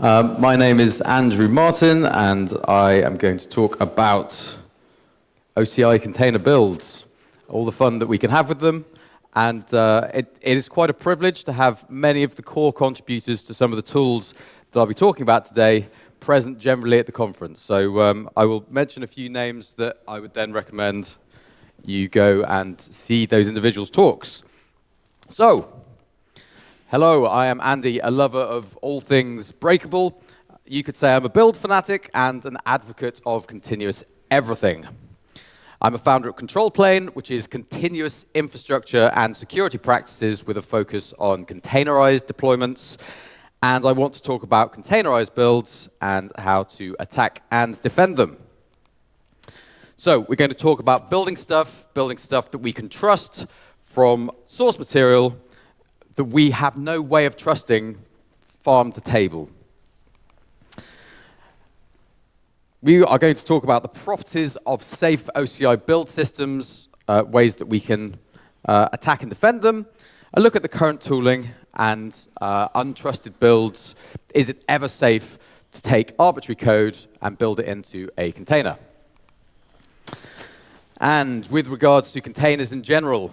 Um, my name is Andrew Martin, and I am going to talk about OCI container builds, all the fun that we can have with them. And uh, it, it is quite a privilege to have many of the core contributors to some of the tools that I'll be talking about today present generally at the conference. So um, I will mention a few names that I would then recommend you go and see those individuals' talks. So, hello, I am Andy, a lover of all things breakable. You could say I'm a build fanatic and an advocate of continuous everything. I'm a founder at Control Plane, which is continuous infrastructure and security practices with a focus on containerized deployments. And I want to talk about containerized builds and how to attack and defend them. So we're going to talk about building stuff, building stuff that we can trust from source material that we have no way of trusting farm to table. We are going to talk about the properties of safe OCI build systems, uh, ways that we can uh, attack and defend them, a look at the current tooling and uh, untrusted builds. Is it ever safe to take arbitrary code and build it into a container? And with regards to containers in general,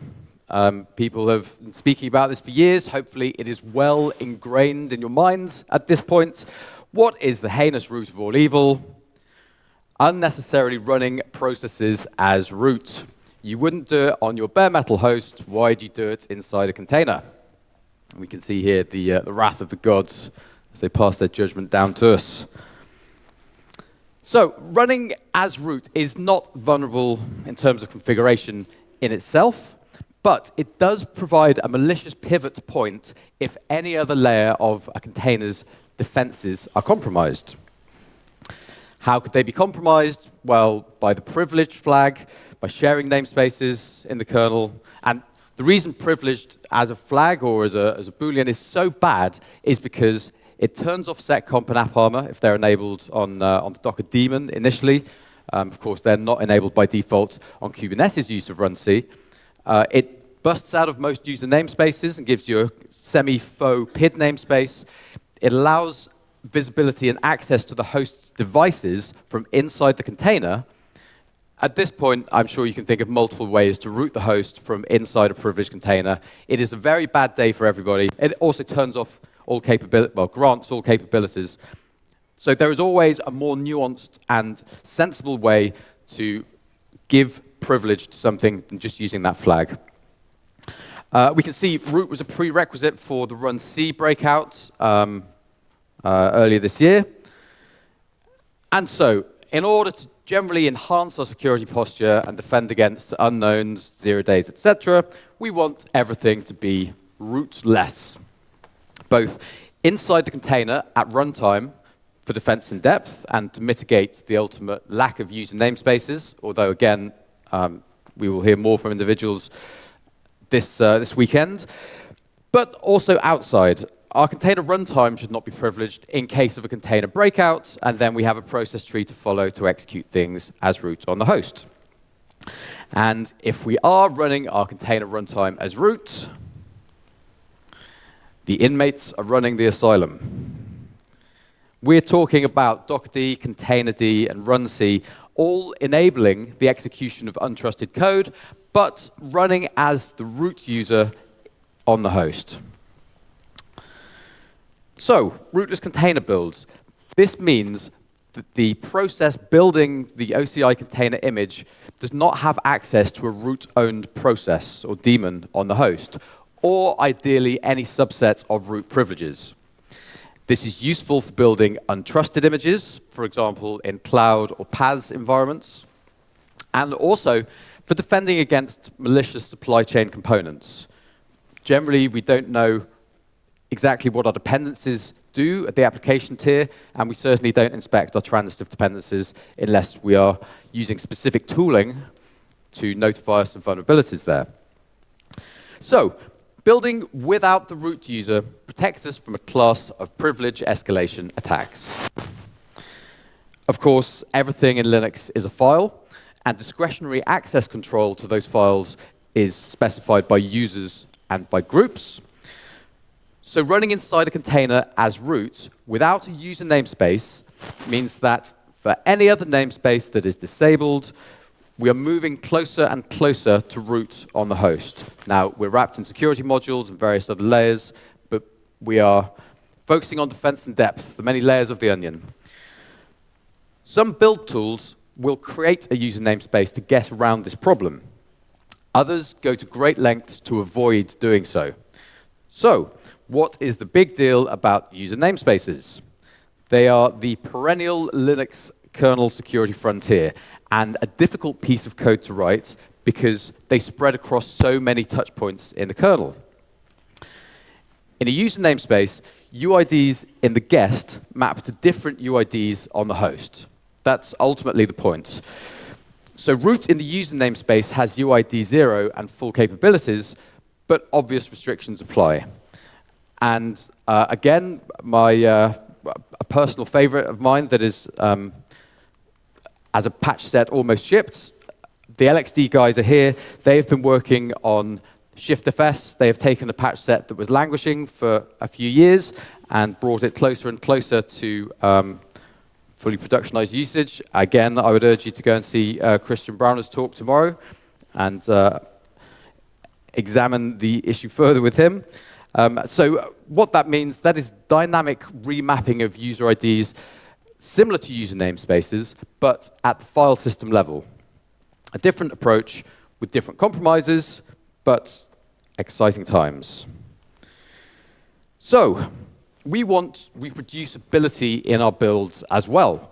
um, people have been speaking about this for years. Hopefully, it is well ingrained in your minds at this point. What is the heinous root of all evil? Unnecessarily running processes as root. You wouldn't do it on your bare metal host. Why do you do it inside a container? We can see here the, uh, the wrath of the gods as they pass their judgment down to us. So running as root is not vulnerable in terms of configuration in itself, but it does provide a malicious pivot point if any other layer of a container's defenses are compromised. How could they be compromised? Well, by the privilege flag, by sharing namespaces in the kernel. And the reason privileged as a flag or as a, as a Boolean is so bad is because it turns off seccomp and AppArmor if they're enabled on, uh, on the Docker daemon initially. Um, of course, they're not enabled by default on Kubernetes use of runc. Uh, it busts out of most user namespaces and gives you a semi-faux PID namespace. It allows visibility and access to the host's devices from inside the container. At this point, I'm sure you can think of multiple ways to root the host from inside a privileged container. It is a very bad day for everybody. It also turns off all capability, well, grants all capabilities. So there is always a more nuanced and sensible way to give privilege to something than just using that flag. Uh, we can see root was a prerequisite for the runc breakout um, uh, earlier this year. And so, in order to generally enhance our security posture and defend against unknowns, zero days, etc., we want everything to be rootless both inside the container at runtime for defense in depth and to mitigate the ultimate lack of user namespaces, although again, um, we will hear more from individuals this, uh, this weekend, but also outside. Our container runtime should not be privileged in case of a container breakout, and then we have a process tree to follow to execute things as root on the host. And if we are running our container runtime as root, the inmates are running the asylum. We're talking about Dockerd, Containerd, and runc, all enabling the execution of untrusted code, but running as the root user on the host. So, rootless container builds. This means that the process building the OCI container image does not have access to a root-owned process or daemon on the host, or ideally any subset of root privileges. This is useful for building untrusted images, for example, in cloud or PaaS environments, and also for defending against malicious supply chain components. Generally, we don't know exactly what our dependencies do at the application tier, and we certainly don't inspect our transitive dependencies unless we are using specific tooling to notify us of vulnerabilities there. So Building without the root user protects us from a class of privilege escalation attacks. Of course, everything in Linux is a file, and discretionary access control to those files is specified by users and by groups. So running inside a container as root without a user namespace means that for any other namespace that is disabled, we are moving closer and closer to root on the host. Now, we're wrapped in security modules and various other layers, but we are focusing on defense and depth, the many layers of the onion. Some build tools will create a user namespace to get around this problem. Others go to great lengths to avoid doing so. So, what is the big deal about user namespaces? They are the perennial Linux kernel security frontier and a difficult piece of code to write because they spread across so many touch points in the kernel. In a user namespace, UIDs in the guest map to different UIDs on the host. That's ultimately the point. So root in the user namespace has UID 0 and full capabilities, but obvious restrictions apply. And uh, again, my uh, a personal favorite of mine that is um, as a patch set almost shipped. The LXD guys are here. They have been working on ShiftFS. They have taken a patch set that was languishing for a few years and brought it closer and closer to um, fully productionized usage. Again, I would urge you to go and see uh, Christian Brauner's talk tomorrow and uh, examine the issue further with him. Um, so what that means, that is dynamic remapping of user IDs similar to user namespaces, but at the file system level. A different approach with different compromises, but exciting times. So, we want reproducibility in our builds as well.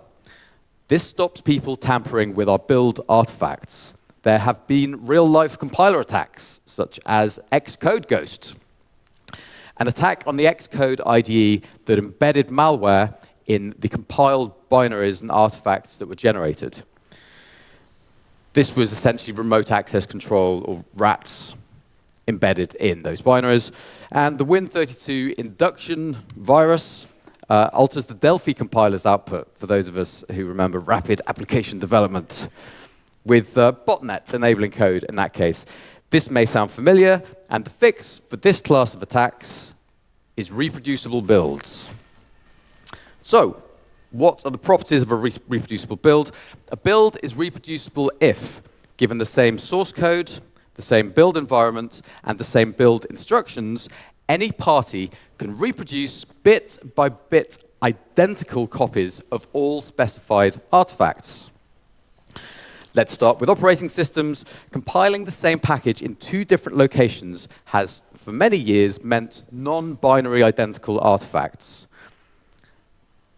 This stops people tampering with our build artifacts. There have been real-life compiler attacks, such as Xcode Ghost, an attack on the Xcode IDE that embedded malware in the compiled binaries and artifacts that were generated. This was essentially remote access control, or RATs, embedded in those binaries. And the Win32 induction virus uh, alters the Delphi compiler's output, for those of us who remember rapid application development, with uh, botnet enabling code in that case. This may sound familiar, and the fix for this class of attacks is reproducible builds. So, what are the properties of a re reproducible build? A build is reproducible if given the same source code, the same build environment, and the same build instructions, any party can reproduce bit by bit identical copies of all specified artifacts. Let's start with operating systems. Compiling the same package in two different locations has, for many years, meant non-binary identical artifacts.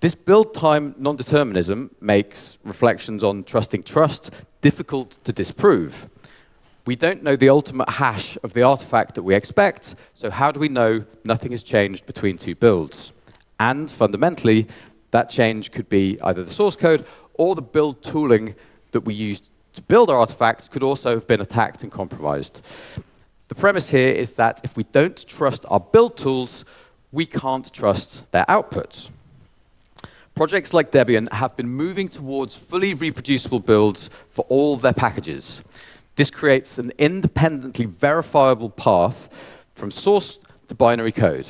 This build time non-determinism makes reflections on trusting trust difficult to disprove. We don't know the ultimate hash of the artifact that we expect, so how do we know nothing has changed between two builds? And fundamentally, that change could be either the source code or the build tooling that we used to build our artifacts could also have been attacked and compromised. The premise here is that if we don't trust our build tools, we can't trust their outputs. Projects like Debian have been moving towards fully reproducible builds for all their packages. This creates an independently verifiable path from source to binary code.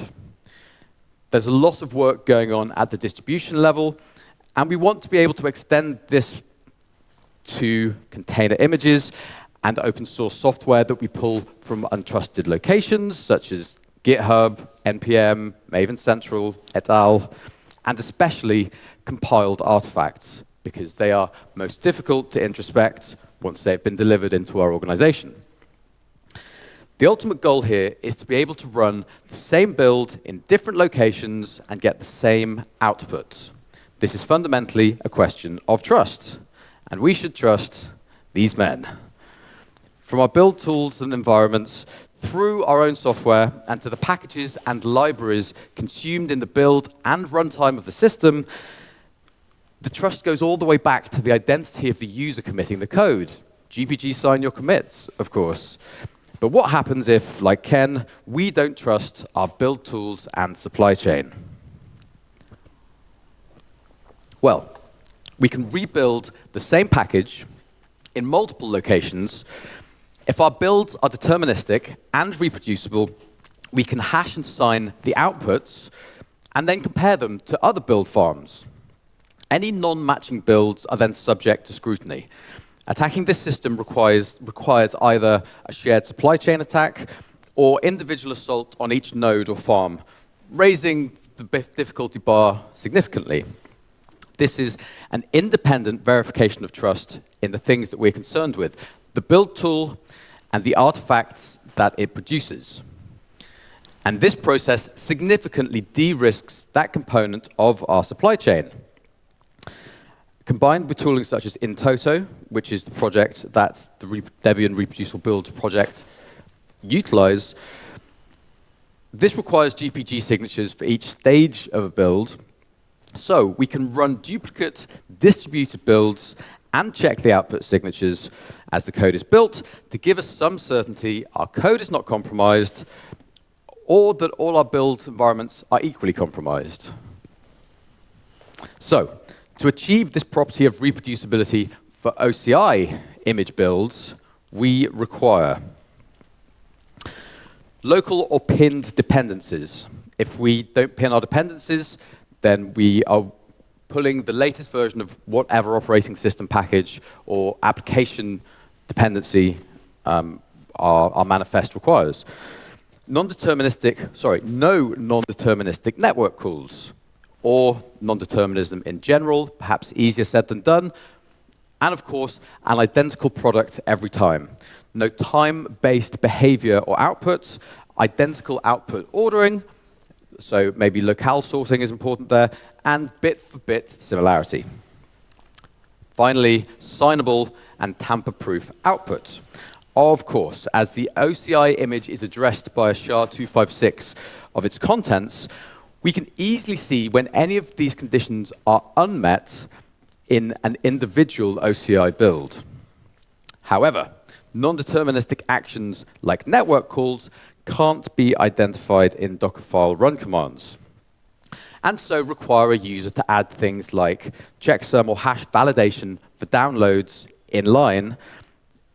There's a lot of work going on at the distribution level, and we want to be able to extend this to container images and open source software that we pull from untrusted locations, such as GitHub, NPM, Maven Central, et al and especially compiled artifacts, because they are most difficult to introspect once they've been delivered into our organization. The ultimate goal here is to be able to run the same build in different locations and get the same output. This is fundamentally a question of trust, and we should trust these men. From our build tools and environments through our own software and to the packages and libraries consumed in the build and runtime of the system, the trust goes all the way back to the identity of the user committing the code. GPG sign your commits, of course. But what happens if, like Ken, we don't trust our build tools and supply chain? Well, we can rebuild the same package in multiple locations if our builds are deterministic and reproducible, we can hash and sign the outputs and then compare them to other build farms. Any non-matching builds are then subject to scrutiny. Attacking this system requires, requires either a shared supply chain attack or individual assault on each node or farm, raising the difficulty bar significantly. This is an independent verification of trust in the things that we're concerned with, the build tool and the artifacts that it produces. And this process significantly de-risks that component of our supply chain. Combined with tooling such as InToto, which is the project that the Debian Reproducible Build project utilize, this requires GPG signatures for each stage of a build, so we can run duplicate distributed builds and check the output signatures as the code is built to give us some certainty our code is not compromised or that all our build environments are equally compromised. So, to achieve this property of reproducibility for OCI image builds, we require local or pinned dependencies. If we don't pin our dependencies, then we are pulling the latest version of whatever operating system package or application dependency um, our, our manifest requires. Non-deterministic, sorry, no non-deterministic network calls or non-determinism in general, perhaps easier said than done, and of course, an identical product every time. No time-based behavior or outputs, identical output ordering, so maybe locale sorting is important there, and bit-for-bit -bit similarity. Finally, signable and tamper-proof output. Of course, as the OCI image is addressed by a SHA-256 of its contents, we can easily see when any of these conditions are unmet in an individual OCI build. However, non-deterministic actions like network calls can't be identified in Dockerfile run commands, and so require a user to add things like checksum or hash validation for downloads in line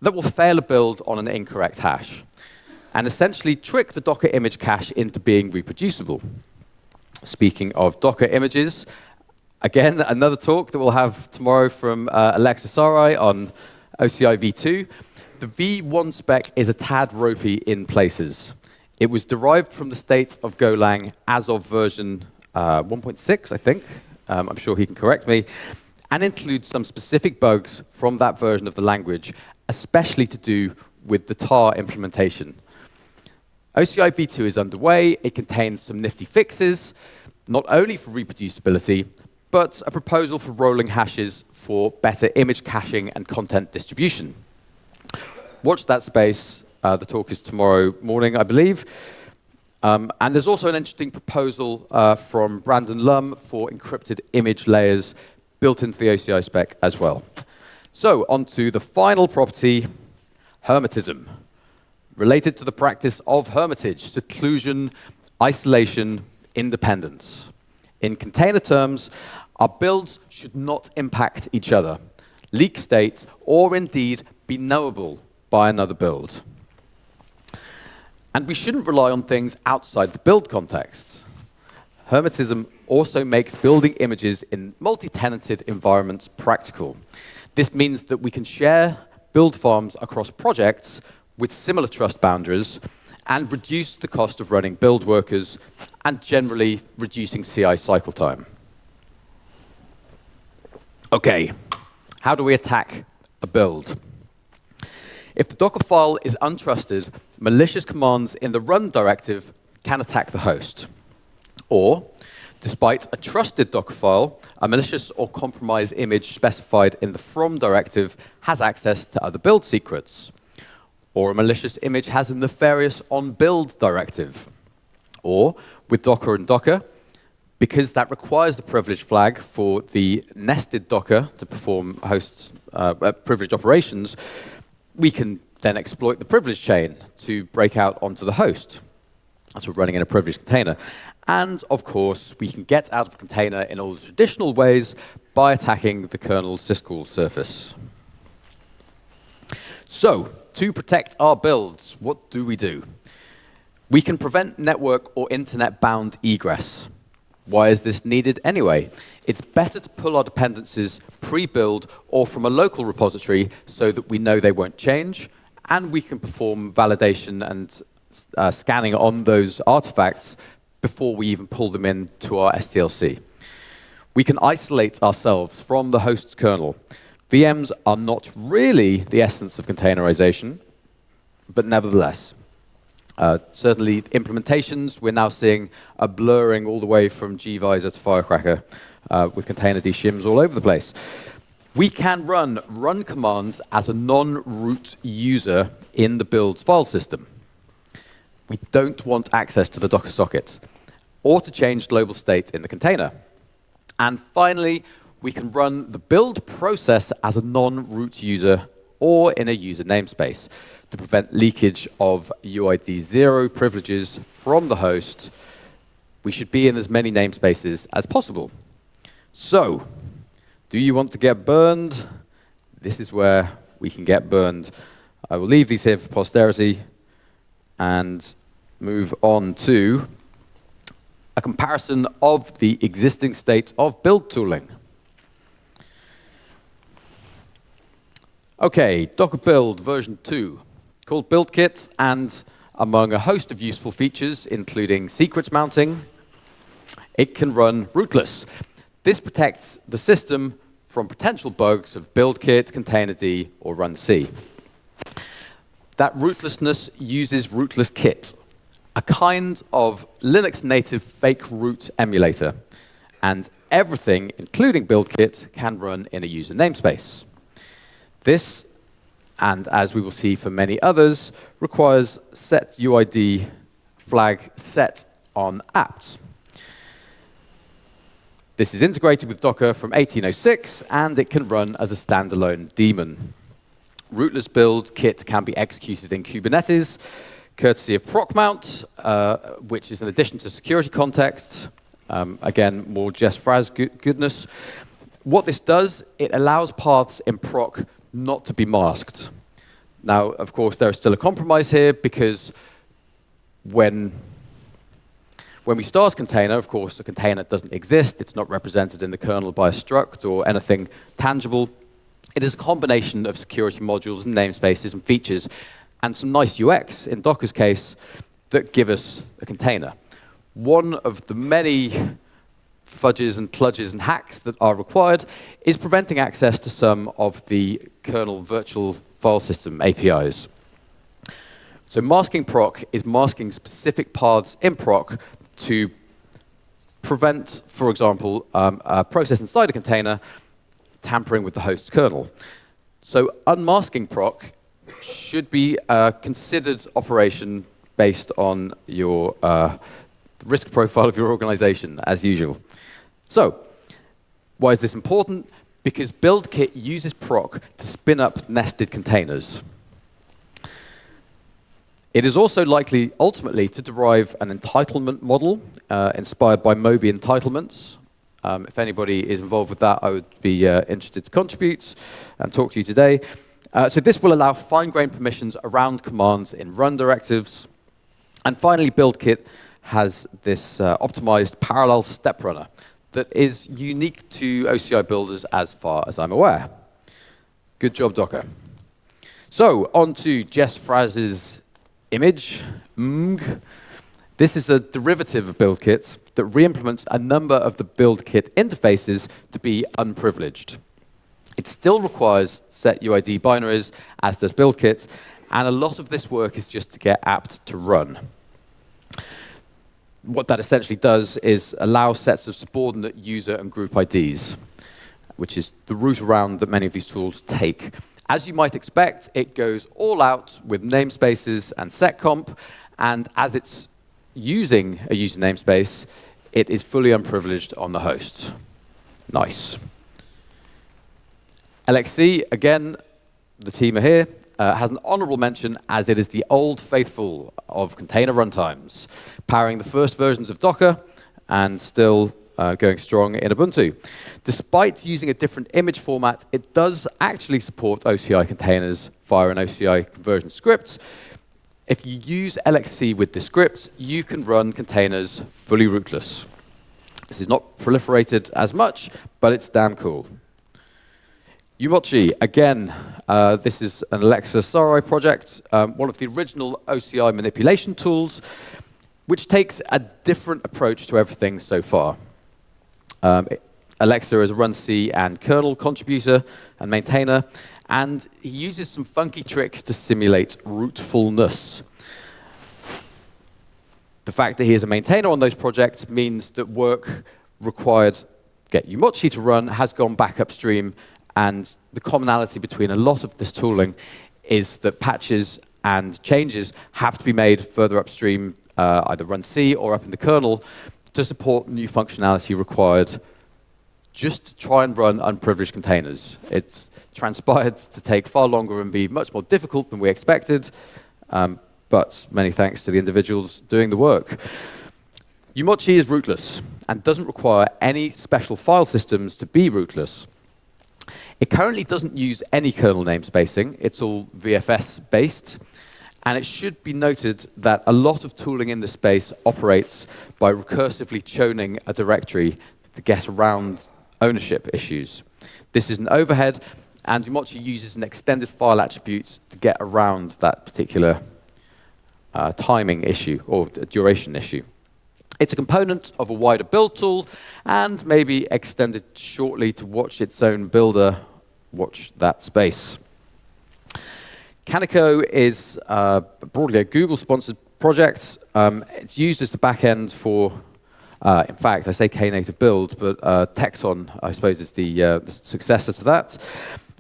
that will fail a build on an incorrect hash, and essentially trick the Docker image cache into being reproducible. Speaking of Docker images, again, another talk that we'll have tomorrow from uh, Alexis Sarai on OCI v2. The v1 spec is a tad ropey in places. It was derived from the state of Golang as of version uh, 1.6, I think. Um, I'm sure he can correct me. And includes some specific bugs from that version of the language, especially to do with the tar implementation. OCI v2 is underway. It contains some nifty fixes, not only for reproducibility, but a proposal for rolling hashes for better image caching and content distribution. Watch that space. Uh, the talk is tomorrow morning, I believe. Um, and there's also an interesting proposal uh, from Brandon Lum for encrypted image layers built into the OCI spec as well. So on to the final property, hermetism, related to the practice of hermitage, seclusion, isolation, independence. In container terms, our builds should not impact each other, leak state, or indeed be knowable by another build. And we shouldn't rely on things outside the build context. Hermetism also makes building images in multi-tenanted environments practical. This means that we can share build farms across projects with similar trust boundaries and reduce the cost of running build workers and generally reducing CI cycle time. Okay, how do we attack a build? If the Docker file is untrusted, malicious commands in the run directive can attack the host. Or, despite a trusted Docker file, a malicious or compromised image specified in the from directive has access to other build secrets. Or a malicious image has a nefarious on build directive. Or, with Docker and Docker, because that requires the privilege flag for the nested Docker to perform host uh, uh privileged operations, we can then exploit the privilege chain to break out onto the host as we're running in a privileged container. And of course, we can get out of the container in all the traditional ways by attacking the kernel syscall surface. So, to protect our builds, what do we do? We can prevent network or internet-bound egress. Why is this needed anyway? It's better to pull our dependencies pre-build or from a local repository so that we know they won't change, and we can perform validation and uh, scanning on those artifacts before we even pull them into our SDLC. We can isolate ourselves from the host's kernel. VMs are not really the essence of containerization, but nevertheless. Uh, certainly, implementations, we're now seeing a blurring all the way from gvisor to Firecracker uh, with containerd shims all over the place. We can run run commands as a non-root user in the build's file system. We don't want access to the Docker sockets or to change global state in the container. And finally, we can run the build process as a non-root user or in a user namespace to prevent leakage of UID 0 privileges from the host. We should be in as many namespaces as possible. So, do you want to get burned? This is where we can get burned. I will leave these here for posterity and move on to a comparison of the existing state of build tooling. Okay, Docker Build version 2 called BuildKit, and among a host of useful features, including secrets mounting, it can run rootless. This protects the system from potential bugs of BuildKit, Containerd, or runC. That rootlessness uses rootlesskit, a kind of Linux native fake root emulator. And everything, including BuildKit, can run in a user namespace. This and as we will see for many others, requires set UID flag set on apt. This is integrated with Docker from 1806, and it can run as a standalone daemon. Rootless BuildKit can be executed in Kubernetes, courtesy of procmount, uh, which is an addition to security context. Um, again, more Jess Fraz goodness. What this does, it allows paths in proc not to be masked. Now, of course, there is still a compromise here because when, when we start a container, of course, a container doesn't exist. It's not represented in the kernel by a struct or anything tangible. It is a combination of security modules and namespaces and features and some nice UX, in Docker's case, that give us a container. One of the many fudges and kludges and hacks that are required is preventing access to some of the kernel virtual file system APIs. So masking proc is masking specific paths in proc to prevent, for example, um, a process inside a container tampering with the host kernel. So unmasking proc should be a considered operation based on your uh, risk profile of your organization, as usual. So, why is this important? Because BuildKit uses proc to spin up nested containers. It is also likely, ultimately, to derive an entitlement model uh, inspired by Moby entitlements. Um, if anybody is involved with that, I would be uh, interested to contribute and talk to you today. Uh, so this will allow fine-grained permissions around commands in run directives. And finally, BuildKit has this uh, optimized parallel step runner that is unique to OCI builders as far as I'm aware. Good job, Docker. So on to Jess Fraz's image, MG. This is a derivative of BuildKit that re-implements a number of the BuildKit interfaces to be unprivileged. It still requires set UID binaries, as does BuildKit, and a lot of this work is just to get apt to run what that essentially does is allow sets of subordinate user and group IDs, which is the route around that many of these tools take. As you might expect, it goes all out with namespaces and seccomp, and as it's using a user namespace, it is fully unprivileged on the host. Nice. LXC, again, the team are here, uh, has an honorable mention as it is the old faithful of container runtimes, powering the first versions of Docker and still uh, going strong in Ubuntu. Despite using a different image format, it does actually support OCI containers via an OCI conversion script. if you use LXC with the script, you can run containers fully rootless. This is not proliferated as much, but it's damn cool. umoci, again, uh, this is an Aleksa Sarai project, um, one of the original OCI manipulation tools, which takes a different approach to everything so far. Um, Aleksa is a runc and kernel contributor and maintainer, and he uses some funky tricks to simulate rootfulness. The fact that he is a maintainer on those projects means that work required get umoci to run has gone back upstream, and the commonality between a lot of this tooling is that patches and changes have to be made further upstream, uh, either runc or up in the kernel, to support new functionality required just to try and run unprivileged containers. It's transpired to take far longer and be much more difficult than we expected, um, but many thanks to the individuals doing the work. umoci is rootless and doesn't require any special file systems to be rootless. It currently doesn't use any kernel namespacing. It's all VFS-based. And it should be noted that a lot of tooling in this space operates by recursively chowning a directory to get around ownership issues. This is an overhead, and umoci uses an extended file attribute to get around that particular uh, timing issue or duration issue. It's a component of a wider build tool and maybe extended shortly to watch its own builder watch that space. Kaniko is uh, broadly a Google-sponsored project. Um, it's used as the backend for uh, in fact, I say Knative build, but uh, Tekton, I suppose, is the, uh, the, successor to that,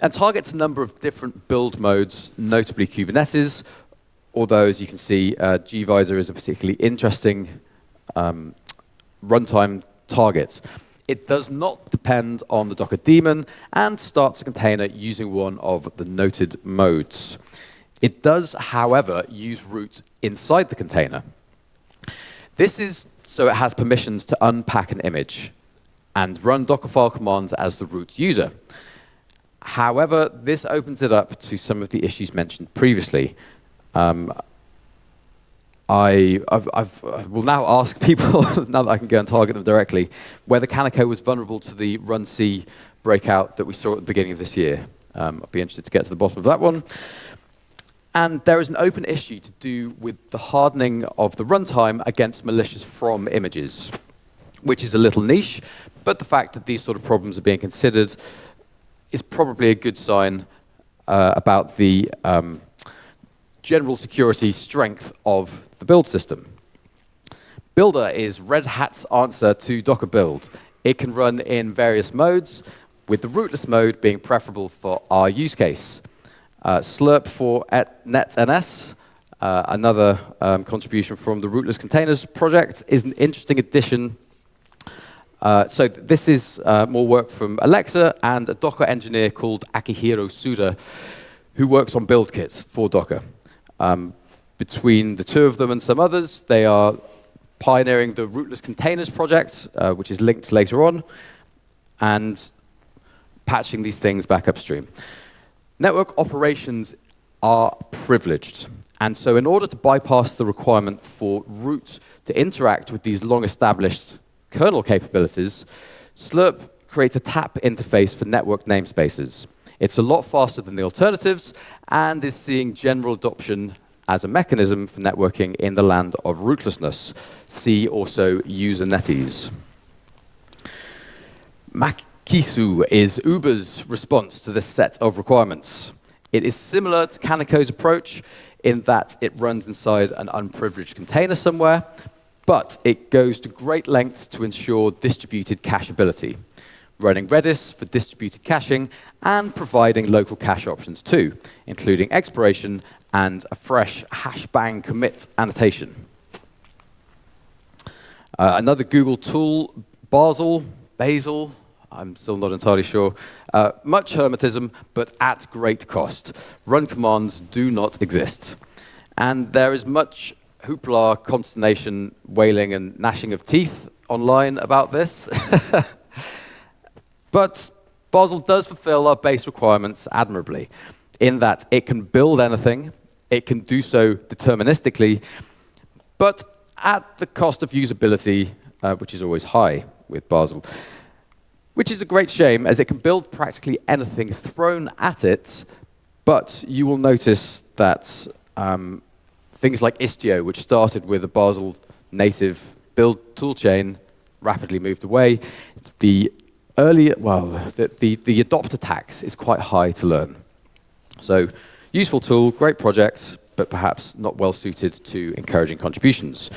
and targets a number of different build modes, notably Kubernetes, although, as you can see, uh, gvisor is a particularly interesting um, runtime target. It does not depend on the Docker daemon and starts a container using one of the noted modes. It does, however, use root inside the container. This is so it has permissions to unpack an image and run Dockerfile commands as the root user. However, this opens it up to some of the issues mentioned previously. Um, I, I've, I've, I will now ask people, now that I can go and target them directly, whether Kaniko was vulnerable to the runc breakout that we saw at the beginning of this year. Um, I'd be interested to get to the bottom of that one. And there is an open issue to do with the hardening of the runtime against malicious from images, which is a little niche, but the fact that these sort of problems are being considered is probably a good sign uh, about the um, general security strength of the build system. Buildah is Red Hat's answer to Docker build. It can run in various modes, with the rootless mode being preferable for our use case. Uh, slirp4netns, uh, another um, contribution from the Rootless Containers project, is an interesting addition. Uh, so th this is uh, more work from Aleksa and a Docker engineer called Akihiro Suda, who works on BuildKits for Docker. Um, between the two of them and some others, they are pioneering the Rootless Containers project, uh, which is linked later on, and patching these things back upstream. Network operations are privileged. And so in order to bypass the requirement for root to interact with these long-established kernel capabilities, Slirp creates a tap interface for network namespaces. It's a lot faster than the alternatives and is seeing general adoption as a mechanism for networking in the land of rootlessness. See also Usernetes. Mac Kisu is Uber's response to this set of requirements. It is similar to Kaniko's approach in that it runs inside an unprivileged container somewhere, but it goes to great lengths to ensure distributed cacheability, running Redis for distributed caching and providing local cache options too, including expiration and a fresh hashbang commit annotation. Uh, another Google tool, Bazel, Bazel, I'm still not entirely sure. Uh, much Hermetism, but at great cost. Run commands do not exist. And there is much hoopla, consternation, wailing, and gnashing of teeth online about this. but Bazel does fulfill our base requirements admirably, in that it can build anything, It can do so deterministically, but at the cost of usability, uh, which is always high with Bazel. Which is a great shame, as it can build practically anything thrown at it, but you will notice that um, things like Istio, which started with a Bazel native build toolchain, rapidly moved away. The early, well, the, the, the adopter tax is quite high to learn. So useful tool, great project, but perhaps not well suited to encouraging contributions.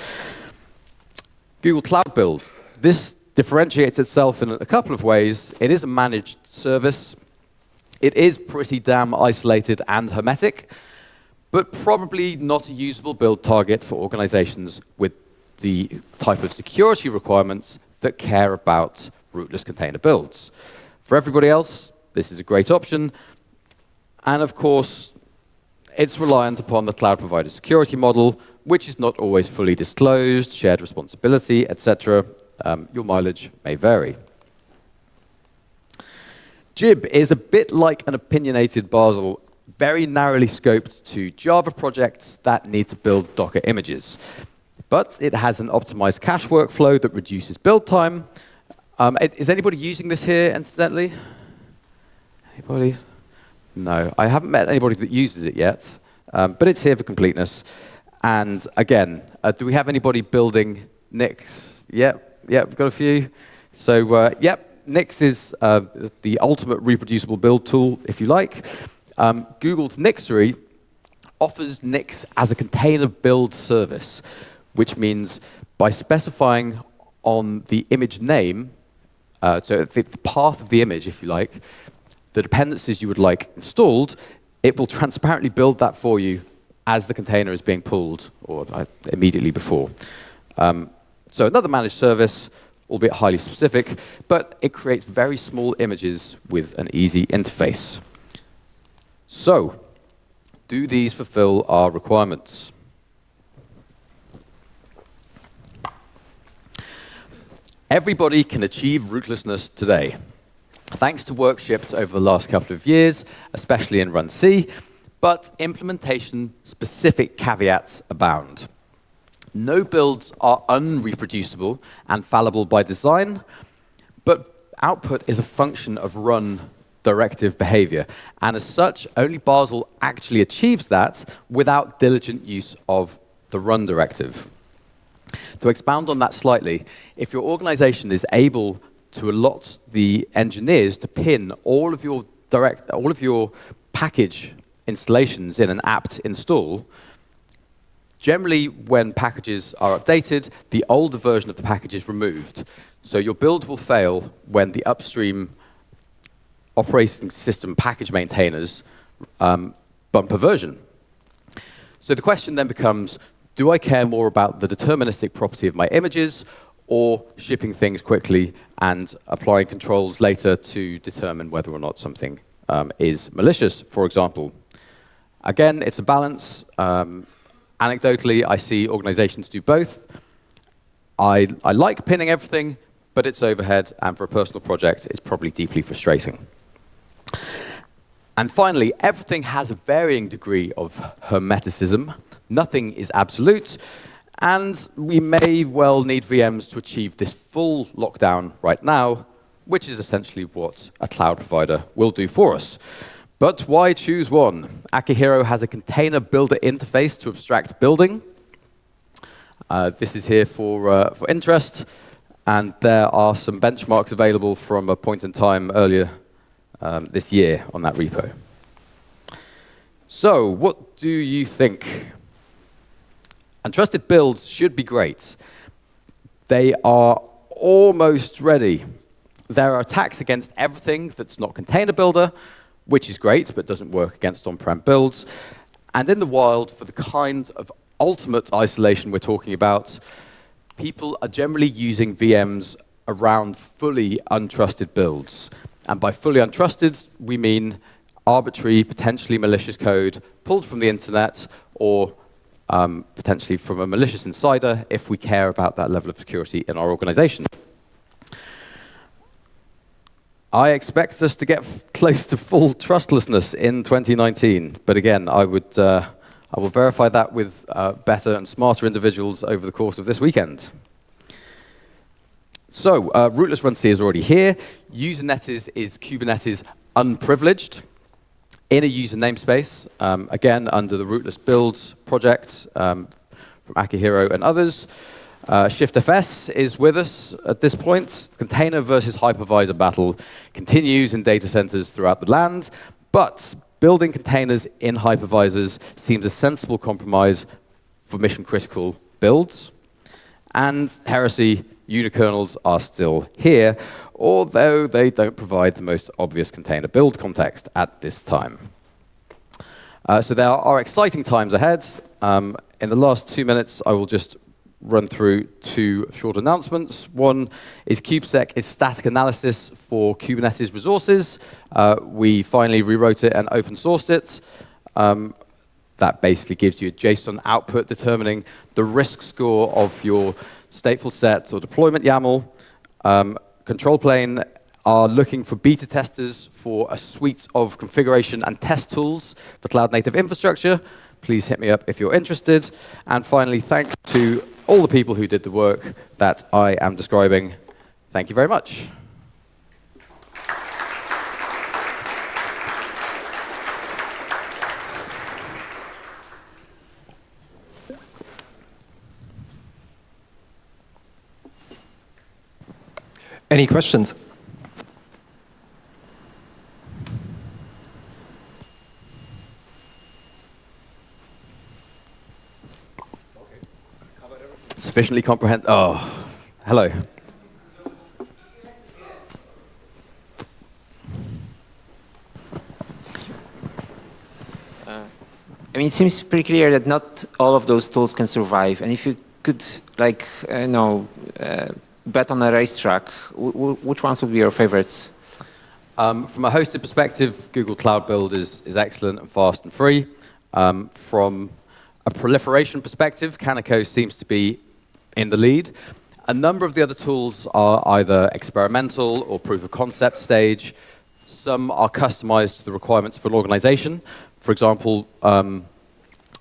Google Cloud Build. This differentiates itself in a couple of ways. It is a managed service. It is pretty damn isolated and hermetic, but probably not a usable build target for organizations with the type of security requirements that care about rootless container builds. For everybody else, this is a great option. And of course, it's reliant upon the cloud provider security model, which is not always fully disclosed, shared responsibility, etc. Um, your mileage may vary. Jib is a bit like an opinionated Bazel, very narrowly scoped to Java projects that need to build Docker images. But it has an optimized cache workflow that reduces build time. Um, is anybody using this here, incidentally? Anybody? No, I haven't met anybody that uses it yet, um, but it's here for completeness. And again, uh, do we have anybody building Nix? Yep, yep, we've got a few. So, uh, yep, Nix is uh, the ultimate reproducible build tool, if you like. Um, Google's Nixery offers Nix as a container build service, which means by specifying on the image name, uh, so the path of the image, if you like, the dependencies you would like installed, it will transparently build that for you as the container is being pulled, or uh, immediately before. Um, so another managed service, albeit highly specific, but it creates very small images with an easy interface. So, do these fulfill our requirements? Everybody can achieve rootlessness today. Thanks to work shipped over the last couple of years, especially in Run C, but implementation-specific caveats abound. No builds are unreproducible and fallible by design, but output is a function of run directive behavior. And as such, only Bazel actually achieves that without diligent use of the run directive. To expound on that slightly, if your organization is able to allot the engineers to pin all of your direct, all of your package installations in an apt install, generally when packages are updated, the older version of the package is removed. So your build will fail when the upstream operating system package maintainers um, bump a version. So the question then becomes, do I care more about the deterministic property of my images or shipping things quickly and applying controls later to determine whether or not something um, is malicious, for example. Again, it's a balance. Um, anecdotally, I see organizations do both. I, I like pinning everything, but it's overhead, and for a personal project, it's probably deeply frustrating. And finally, everything has a varying degree of hermeticism. Nothing is absolute, and we may well need VMs to achieve this full lockdown right now, which is essentially what a cloud provider will do for us. But why choose one? Akihiro has a container builder interface to abstract building. Uh, this is here for, uh, for interest, and there are some benchmarks available from a point in time earlier um, this year on that repo. So, what do you think? And trusted builds should be great. They are almost ready. There are attacks against everything that's not container builder, which is great, but doesn't work against on-prem builds. And in the wild, for the kind of ultimate isolation we're talking about, people are generally using VMs around fully untrusted builds. And by fully untrusted, we mean arbitrary, potentially malicious code pulled from the internet or um, potentially from a malicious insider if we care about that level of security in our organization. I expect us to get close to full trustlessness in 2019, but again, I would, uh, I will verify that with uh, better and smarter individuals over the course of this weekend. So, uh, rootless runc is already here. Usernetes, is Kubernetes unprivileged in a user namespace, um, again, under the rootless builds project um, from Akihiro and others. Uh, ShiftFS is with us at this point. Container versus hypervisor battle continues in data centers throughout the land, but building containers in hypervisors seems a sensible compromise for mission critical builds. And heresy unikernels are still here, although they don't provide the most obvious container build context at this time. Uh, so there are exciting times ahead. Um, in the last two minutes, I will just run through two short announcements. One is kubesec is static analysis for Kubernetes resources. Uh, we finally rewrote it and open sourced it. Um, that basically gives you a JSON output determining the risk score of your stateful set or deployment YAML. Um, control plane are looking for beta testers for a suite of configuration and test tools for cloud native infrastructure. Please hit me up if you're interested. And finally, thanks to all the people who did the work that I am describing. Thank you very much. Any questions? Sufficiently comprehend. Oh, hello. Uh, I mean, it seems pretty clear that not all of those tools can survive. And if you could, like, uh, you know, uh, bet on a racetrack, which ones would be your favorites? Um, from a hosted perspective, Google Cloud Build is, is excellent and fast and free. Um, from a proliferation perspective, Kaniko seems to be in the lead. A number of the other tools are either experimental or proof of concept stage. Some are customized to the requirements for an organization. For example, um,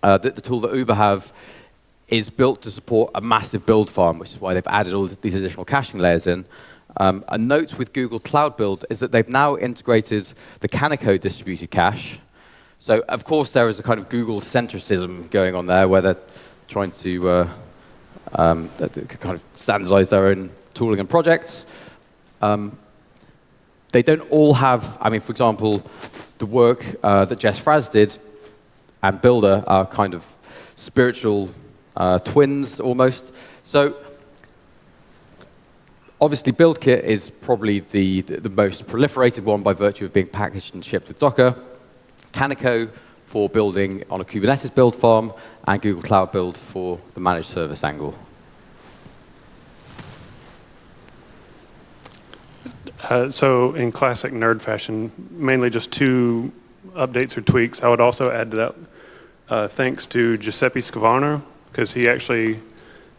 uh, the, the, tool that Uber have is built to support a massive build farm, which is why they've added all these additional caching layers in. Um, a note with Google Cloud Build is that they've now integrated the Kaniko distributed cache. So, of course, there is a kind of Google centricism going on there, where they're trying to uh, um, that kind of standardize their own tooling and projects. Um, they don't all have, I mean, for example, the work uh, that Jess Fraz did and Buildah are kind of spiritual uh, twins almost. So obviously BuildKit is probably the, the most proliferated one by virtue of being packaged and shipped with Docker. Kaniko for building on a Kubernetes build farm, and Google Cloud Build for the managed service angle. Uh, so in classic nerd fashion, mainly just two updates or tweaks. I would also add to that uh, thanks to Giuseppe Scrivano, because he actually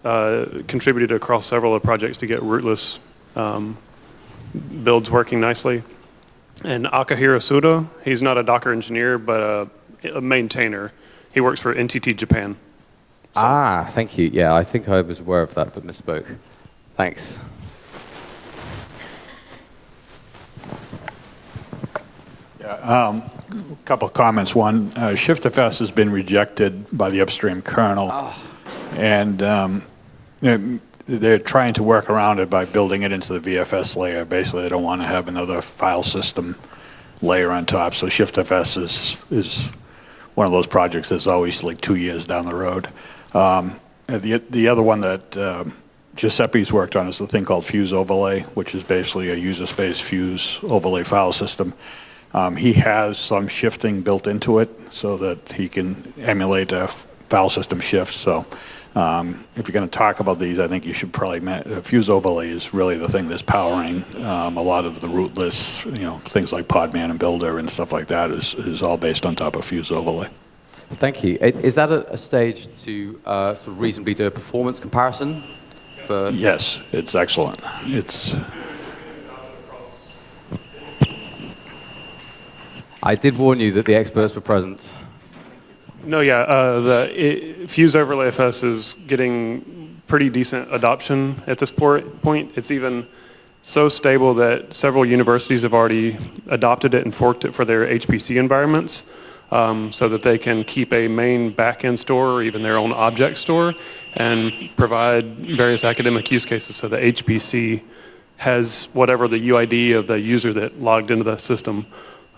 uh, contributed across several of the projects to get rootless um, builds working nicely. And Akihiro Suda, he's not a Docker engineer, but a, a maintainer. He works for NTT Japan. So. Ah, thank you. Yeah, I think I was aware of that, but misspoke. Thanks. Yeah, um, a couple of comments. One, uh, ShiftFS has been rejected by the upstream kernel, oh. and um, they're trying to work around it by building it into the VFS layer. Basically, they don't want to have another file system layer on top. So ShiftFS is is one of those projects that's always like two years down the road. Um, the, the other one that um, Giuseppe's worked on is the thing called Fuse Overlay, which is basically a user space Fuse overlay file system. Um, he has some shifting built into it so that he can emulate a file system shift. So um, if you're going to talk about these, I think you should probably, uh, Fuse Overlay is really the thing that's powering um, a lot of the rootless, you know, things like Podman and Buildah and stuff like that is, is all based on top of Fuse Overlay. Thank you. Is that a, a stage to uh, sort of reasonably do a performance comparison? For yes, it's excellent. It's. I did warn you that the experts were present. No, yeah, uh, the it, Fuse Overlay FS is getting pretty decent adoption at this point. It's even so stable that several universities have already adopted it and forked it for their HPC environments um, so that they can keep a main backend store or even their own object store and provide various academic use cases so the HPC has whatever the UID of the user that logged into the system.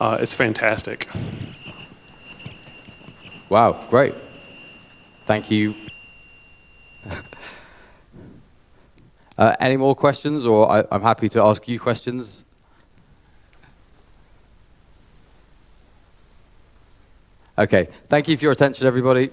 Uh, it's fantastic. Wow, great. Thank you. uh, any more questions, or I, I'm happy to ask you questions. Okay, thank you for your attention, everybody.